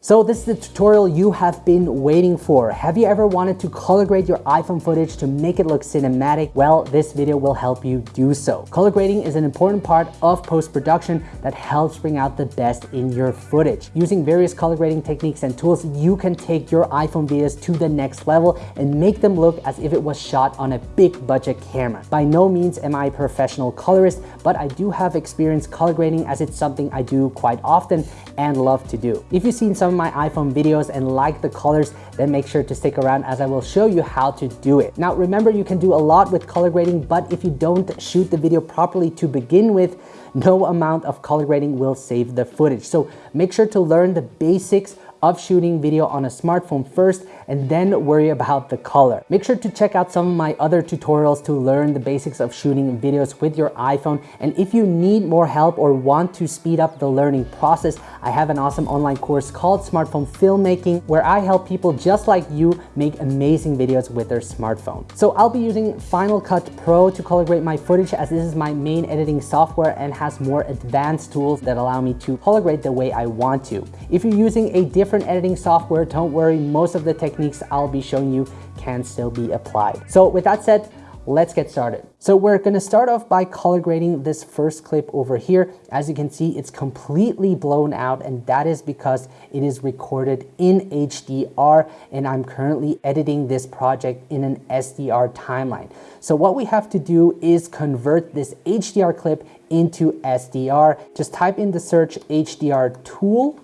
So this is the tutorial you have been waiting for. Have you ever wanted to color grade your iPhone footage to make it look cinematic? Well, this video will help you do so. Color grading is an important part of post-production that helps bring out the best in your footage. Using various color grading techniques and tools, you can take your iPhone videos to the next level and make them look as if it was shot on a big budget camera. By no means am I a professional colorist, but I do have experience color grading as it's something I do quite often and love to do. If you've seen some some of my iPhone videos and like the colors, then make sure to stick around as I will show you how to do it. Now, remember you can do a lot with color grading, but if you don't shoot the video properly to begin with, no amount of color grading will save the footage. So make sure to learn the basics of shooting video on a smartphone first and then worry about the color. Make sure to check out some of my other tutorials to learn the basics of shooting videos with your iPhone. And if you need more help or want to speed up the learning process, I have an awesome online course called Smartphone Filmmaking where I help people just like you make amazing videos with their smartphone. So I'll be using Final Cut Pro to color grade my footage as this is my main editing software and has more advanced tools that allow me to color grade the way I want to. If you're using a different editing software, don't worry, most of the techniques techniques I'll be showing you can still be applied. So with that said, let's get started. So we're gonna start off by color grading this first clip over here. As you can see, it's completely blown out and that is because it is recorded in HDR and I'm currently editing this project in an SDR timeline. So what we have to do is convert this HDR clip into SDR. Just type in the search HDR tool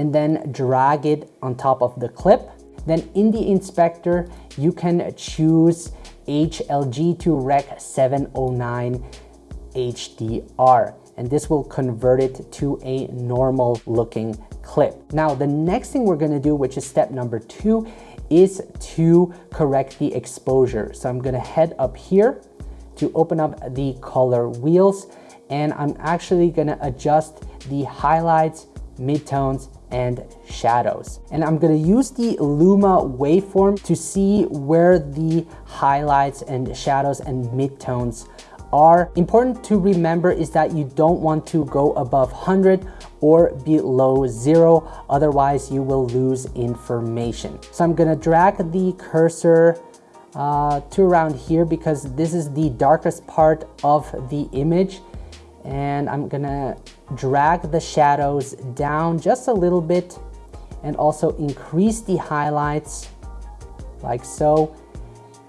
and then drag it on top of the clip. Then in the inspector, you can choose HLG to Rec 709 HDR and this will convert it to a normal looking clip. Now, the next thing we're gonna do, which is step number two, is to correct the exposure. So I'm gonna head up here to open up the color wheels and I'm actually gonna adjust the highlights, midtones, and shadows. And I'm gonna use the Luma waveform to see where the highlights and shadows and midtones are. Important to remember is that you don't want to go above 100 or below zero, otherwise you will lose information. So I'm gonna drag the cursor uh, to around here because this is the darkest part of the image and I'm gonna drag the shadows down just a little bit and also increase the highlights like so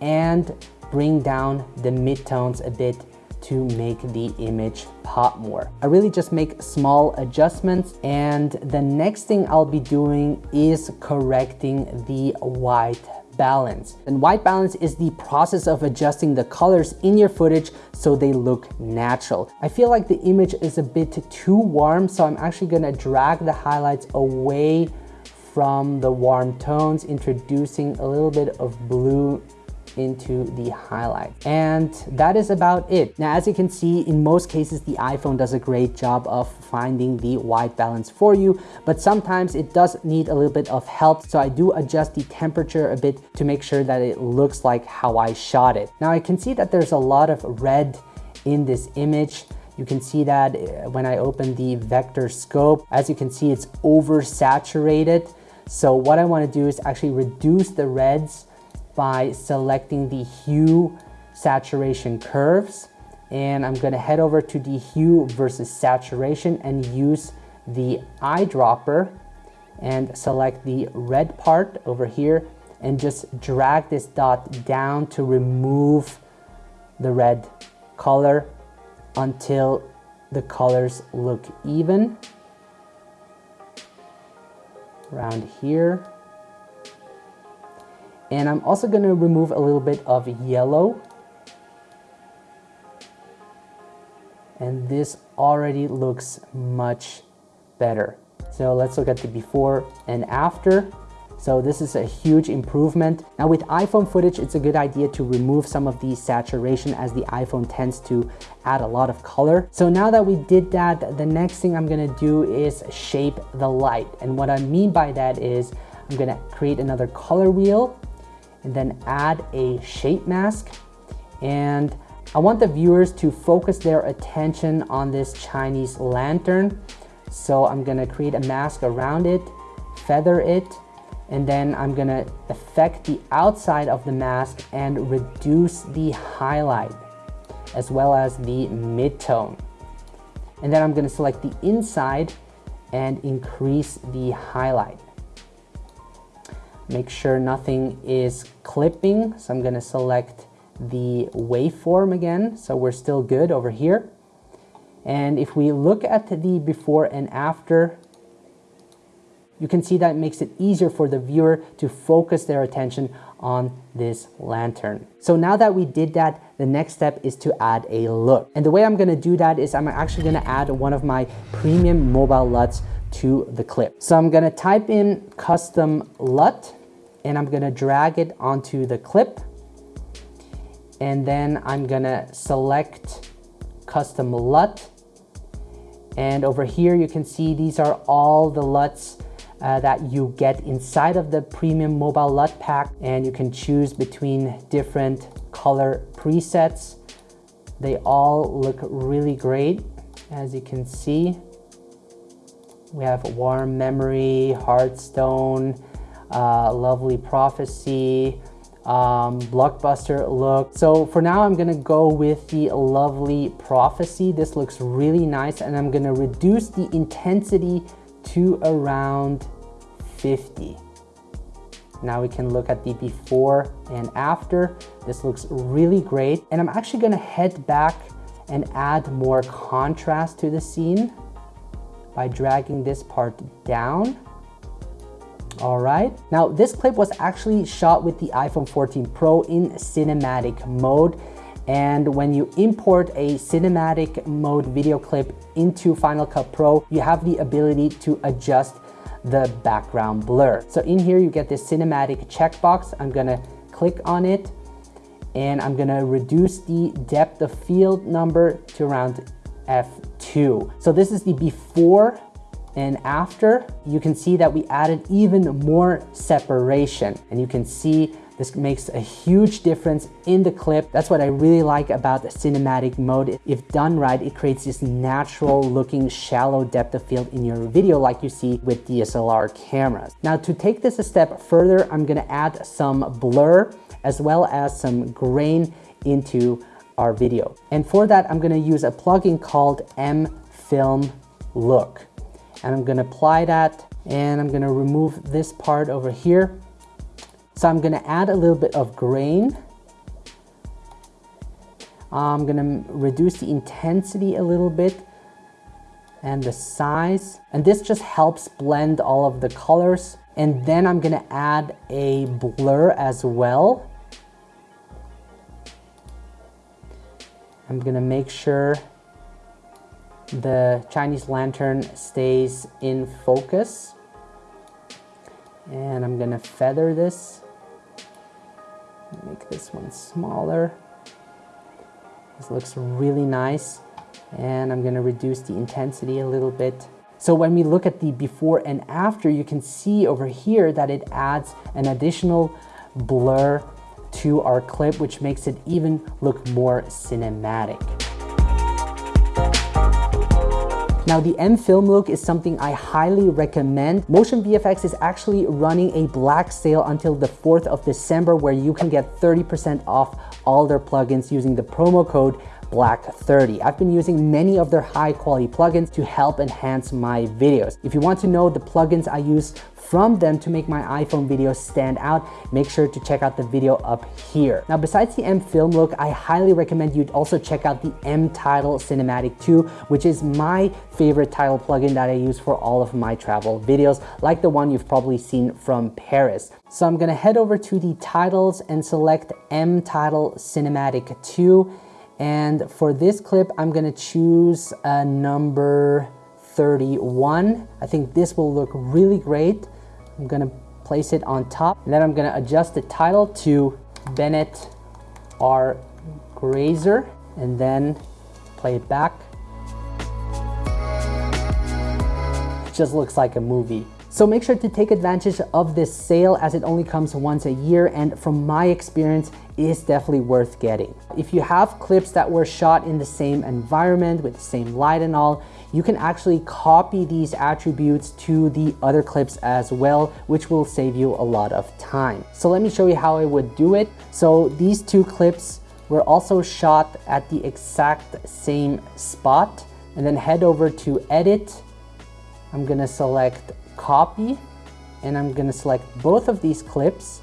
and bring down the midtones a bit to make the image pop more. I really just make small adjustments and the next thing I'll be doing is correcting the white balance. And white balance is the process of adjusting the colors in your footage so they look natural. I feel like the image is a bit too warm, so I'm actually gonna drag the highlights away from the warm tones, introducing a little bit of blue into the highlight. And that is about it. Now, as you can see, in most cases, the iPhone does a great job of finding the white balance for you, but sometimes it does need a little bit of help. So I do adjust the temperature a bit to make sure that it looks like how I shot it. Now I can see that there's a lot of red in this image. You can see that uh, when I open the vector scope, as you can see, it's oversaturated. So what I wanna do is actually reduce the reds by selecting the hue saturation curves. And I'm gonna head over to the hue versus saturation and use the eyedropper and select the red part over here and just drag this dot down to remove the red color until the colors look even. Around here and I'm also going to remove a little bit of yellow. And this already looks much better. So let's look at the before and after. So this is a huge improvement. Now with iPhone footage, it's a good idea to remove some of the saturation as the iPhone tends to add a lot of color. So now that we did that, the next thing I'm gonna do is shape the light. And what I mean by that is I'm gonna create another color wheel and then add a shape mask. And I want the viewers to focus their attention on this Chinese lantern. So I'm gonna create a mask around it feather it and then I'm gonna affect the outside of the mask and reduce the highlight as well as the midtone. And then I'm gonna select the inside and increase the highlight. Make sure nothing is clipping. So I'm gonna select the waveform again. So we're still good over here. And if we look at the before and after, you can see that it makes it easier for the viewer to focus their attention on this lantern. So now that we did that, the next step is to add a look. And the way I'm gonna do that is I'm actually gonna add one of my premium mobile LUTs to the clip. So I'm gonna type in custom LUT and I'm gonna drag it onto the clip. And then I'm gonna select custom LUT. And over here, you can see these are all the LUTs uh, that you get inside of the premium mobile LUT pack and you can choose between different color presets. They all look really great as you can see. We have Warm Memory, Heartstone, uh, Lovely Prophecy, um, blockbuster look. So for now, I'm gonna go with the Lovely Prophecy. This looks really nice and I'm gonna reduce the intensity to around 50. Now we can look at the before and after. This looks really great. And I'm actually gonna head back and add more contrast to the scene by dragging this part down. All right, now this clip was actually shot with the iPhone 14 Pro in cinematic mode. And when you import a cinematic mode video clip into Final Cut Pro, you have the ability to adjust the background blur. So in here, you get this cinematic checkbox. I'm gonna click on it and I'm gonna reduce the depth of field number to around F2. So this is the before and after. You can see that we added even more separation and you can see this makes a huge difference in the clip. That's what I really like about the cinematic mode. If done right, it creates this natural looking shallow depth of field in your video like you see with DSLR cameras. Now to take this a step further, I'm gonna add some blur as well as some grain into our video. And for that, I'm gonna use a plugin called M-Film Look. And I'm gonna apply that and I'm gonna remove this part over here so I'm gonna add a little bit of grain. I'm gonna reduce the intensity a little bit and the size. And this just helps blend all of the colors. And then I'm gonna add a blur as well. I'm gonna make sure the Chinese lantern stays in focus. And I'm gonna feather this. Make this one smaller. This looks really nice. And I'm gonna reduce the intensity a little bit. So when we look at the before and after, you can see over here that it adds an additional blur to our clip, which makes it even look more cinematic. Now the M Film Look is something I highly recommend. Motion VFX is actually running a black sale until the 4th of December where you can get 30% off all their plugins using the promo code Black 30. I've been using many of their high quality plugins to help enhance my videos. If you want to know the plugins I use from them to make my iPhone videos stand out, make sure to check out the video up here. Now, besides the M Film Look, I highly recommend you also check out the M Title Cinematic 2, which is my favorite title plugin that I use for all of my travel videos, like the one you've probably seen from Paris. So I'm gonna head over to the titles and select M Title Cinematic 2 and for this clip, I'm gonna choose a number 31. I think this will look really great. I'm gonna place it on top. And then I'm gonna adjust the title to Bennett R. Grazer and then play it back. It just looks like a movie. So make sure to take advantage of this sale as it only comes once a year and from my experience is definitely worth getting. If you have clips that were shot in the same environment with the same light and all, you can actually copy these attributes to the other clips as well, which will save you a lot of time. So let me show you how I would do it. So these two clips were also shot at the exact same spot and then head over to edit. I'm gonna select copy and I'm gonna select both of these clips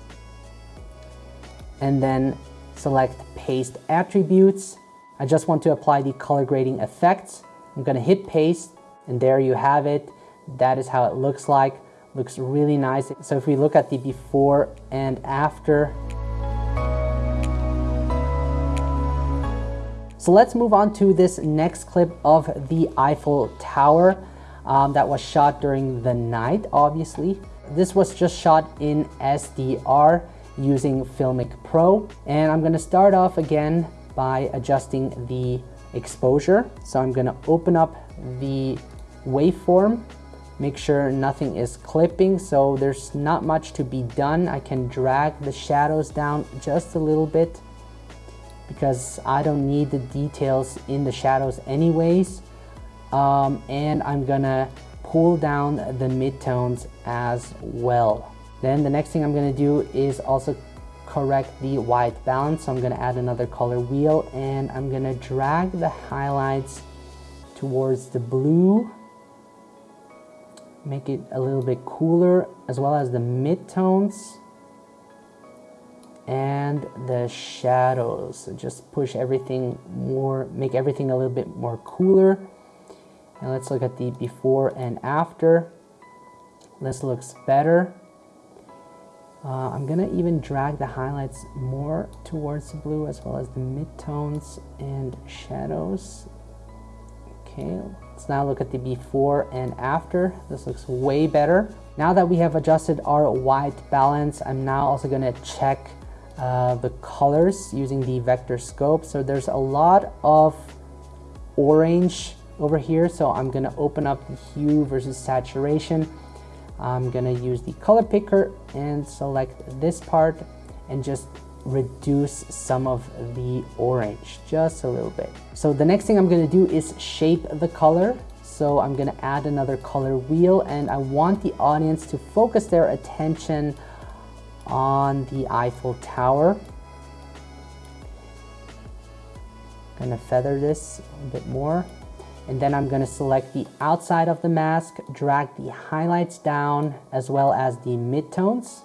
and then select paste attributes. I just want to apply the color grading effects. I'm gonna hit paste and there you have it. That is how it looks like. Looks really nice. So if we look at the before and after, So let's move on to this next clip of the Eiffel Tower um, that was shot during the night, obviously. This was just shot in SDR using Filmic Pro. And I'm gonna start off again by adjusting the exposure. So I'm gonna open up the waveform, make sure nothing is clipping. So there's not much to be done. I can drag the shadows down just a little bit because I don't need the details in the shadows anyways. Um, and I'm gonna pull down the midtones as well. Then the next thing I'm gonna do is also correct the white balance. So I'm gonna add another color wheel and I'm gonna drag the highlights towards the blue. Make it a little bit cooler as well as the midtones and the shadows. So Just push everything more, make everything a little bit more cooler. And let's look at the before and after. This looks better. Uh, I'm gonna even drag the highlights more towards the blue as well as the midtones and shadows. Okay, let's now look at the before and after. This looks way better. Now that we have adjusted our white balance, I'm now also gonna check uh, the colors using the vector scope. So there's a lot of orange over here. So I'm gonna open up the hue versus saturation. I'm gonna use the color picker and select this part and just reduce some of the orange, just a little bit. So the next thing I'm gonna do is shape the color. So I'm gonna add another color wheel and I want the audience to focus their attention on the Eiffel Tower. Gonna feather this a bit more. And then I'm gonna select the outside of the mask, drag the highlights down as well as the midtones.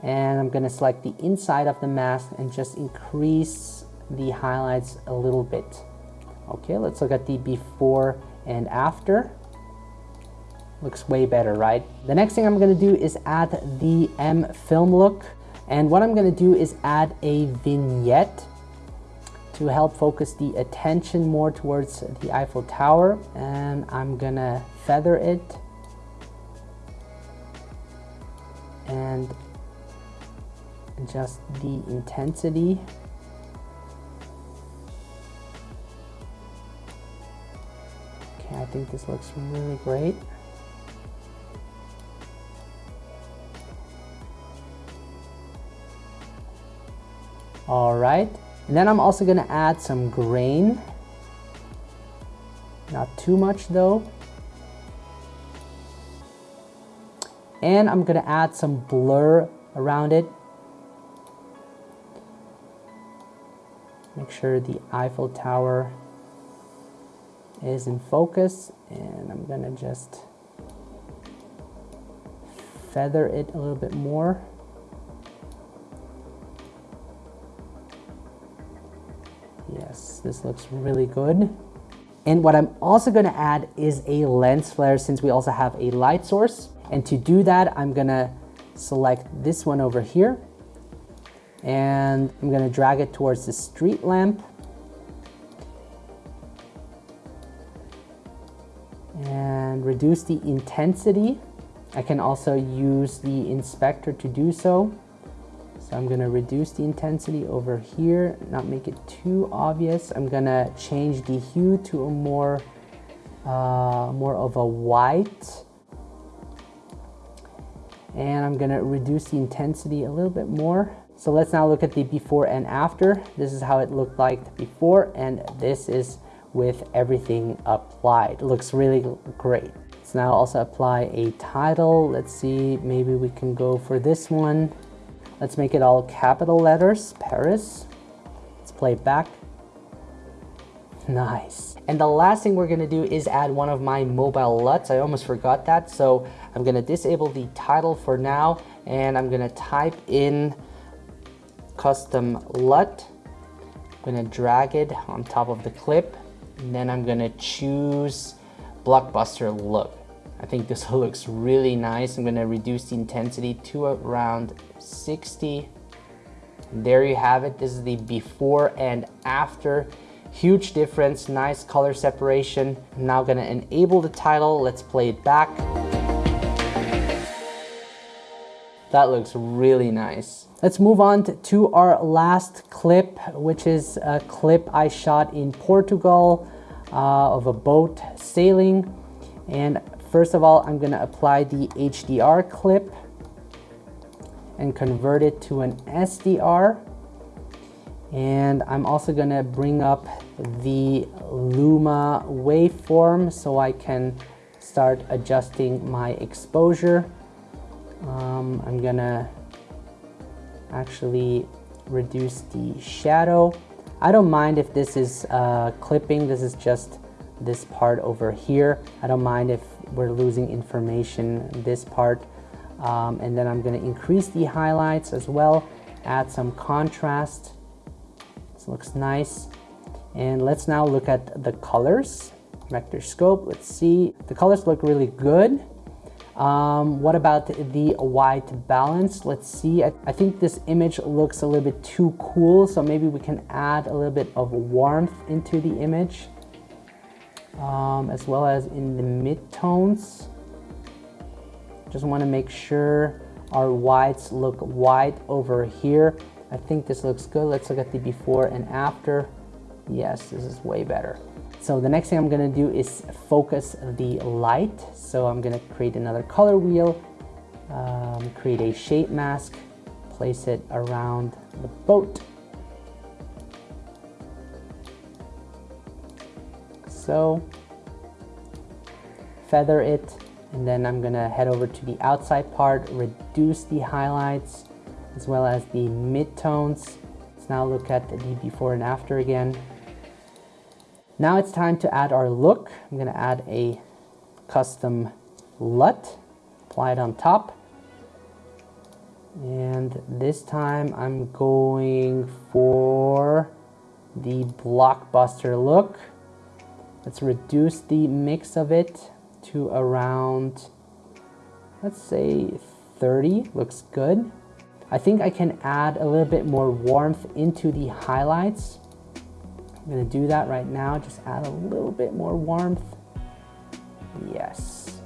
And I'm gonna select the inside of the mask and just increase the highlights a little bit. Okay, let's look at the before and after. Looks way better, right? The next thing I'm gonna do is add the M film look. And what I'm gonna do is add a vignette to help focus the attention more towards the Eiffel Tower. And I'm gonna feather it and adjust the intensity. Okay, I think this looks really great. All right, and then I'm also gonna add some grain. Not too much though. And I'm gonna add some blur around it. Make sure the Eiffel Tower is in focus and I'm gonna just feather it a little bit more. This looks really good. And what I'm also gonna add is a lens flare since we also have a light source. And to do that, I'm gonna select this one over here and I'm gonna drag it towards the street lamp. And reduce the intensity. I can also use the inspector to do so. I'm gonna reduce the intensity over here, not make it too obvious. I'm gonna change the hue to a more, uh, more of a white. And I'm gonna reduce the intensity a little bit more. So let's now look at the before and after. This is how it looked like before, and this is with everything applied. It looks really great. Let's now also apply a title. Let's see, maybe we can go for this one. Let's make it all capital letters, Paris. Let's play back. Nice. And the last thing we're gonna do is add one of my mobile LUTs. I almost forgot that. So I'm gonna disable the title for now and I'm gonna type in custom LUT. I'm gonna drag it on top of the clip and then I'm gonna choose blockbuster look. I think this looks really nice. I'm gonna reduce the intensity to around 60. There you have it. This is the before and after. Huge difference, nice color separation. I'm now gonna enable the title. Let's play it back. That looks really nice. Let's move on to our last clip, which is a clip I shot in Portugal uh, of a boat sailing. And first of all, I'm gonna apply the HDR clip and convert it to an SDR. And I'm also gonna bring up the Luma waveform so I can start adjusting my exposure. Um, I'm gonna actually reduce the shadow. I don't mind if this is uh, clipping, this is just this part over here. I don't mind if we're losing information this part. Um, and then I'm gonna increase the highlights as well, add some contrast. This looks nice. And let's now look at the colors. Vector scope, let's see. The colors look really good. Um, what about the white balance? Let's see. I, I, think this image looks a little bit too cool, so maybe we can add a little bit of warmth into the image, um, as well as in the mid-tones. Just want to make sure our whites look white over here. I think this looks good. Let's look at the before and after. Yes, this is way better. So the next thing I'm gonna do is focus the light. So I'm gonna create another color wheel, um, create a shape mask, place it around the boat. So feather it, and then I'm gonna head over to the outside part, reduce the highlights, as well as the mid-tones. Let's now look at the before and after again. Now it's time to add our look. I'm gonna add a custom LUT, apply it on top. And this time I'm going for the blockbuster look. Let's reduce the mix of it to around, let's say 30, looks good. I think I can add a little bit more warmth into the highlights I'm gonna do that right now, just add a little bit more warmth. Yes,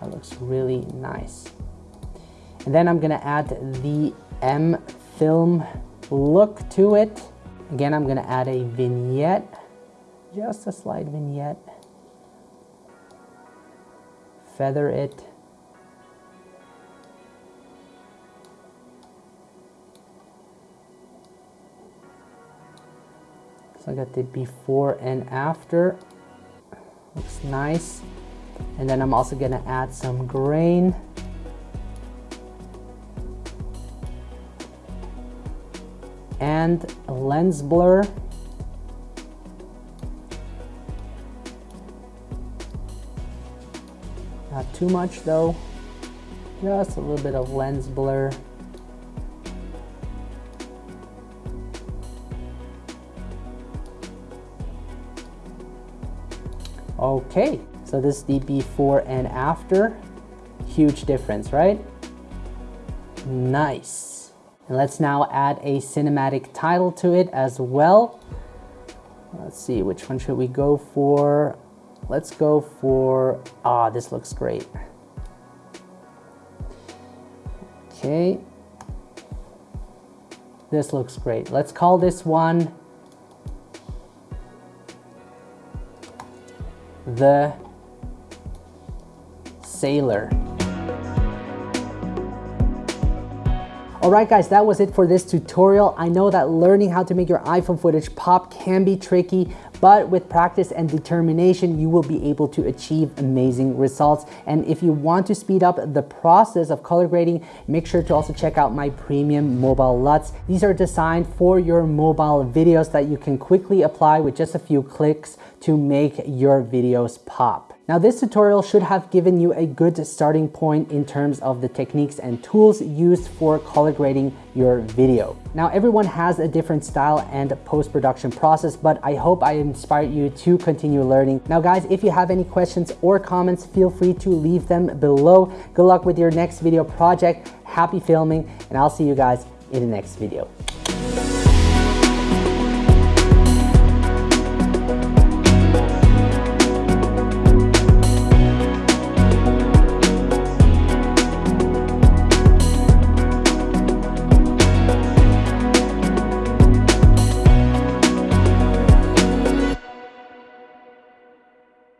that looks really nice. And then I'm gonna add the M film look to it. Again, I'm gonna add a vignette, just a slight vignette. Feather it So I got the before and after. Looks nice. And then I'm also gonna add some grain. And lens blur. Not too much though. Just a little bit of lens blur. Okay, so this is the before and after. Huge difference, right? Nice. And let's now add a cinematic title to it as well. Let's see, which one should we go for? Let's go for, ah, this looks great. Okay. This looks great. Let's call this one the sailor. Alright guys, that was it for this tutorial. I know that learning how to make your iPhone footage pop can be tricky, but with practice and determination, you will be able to achieve amazing results. And if you want to speed up the process of color grading, make sure to also check out my premium mobile LUTs. These are designed for your mobile videos that you can quickly apply with just a few clicks to make your videos pop. Now this tutorial should have given you a good starting point in terms of the techniques and tools used for color grading your video. Now everyone has a different style and post-production process, but I hope I inspired you to continue learning. Now guys, if you have any questions or comments, feel free to leave them below. Good luck with your next video project, happy filming, and I'll see you guys in the next video.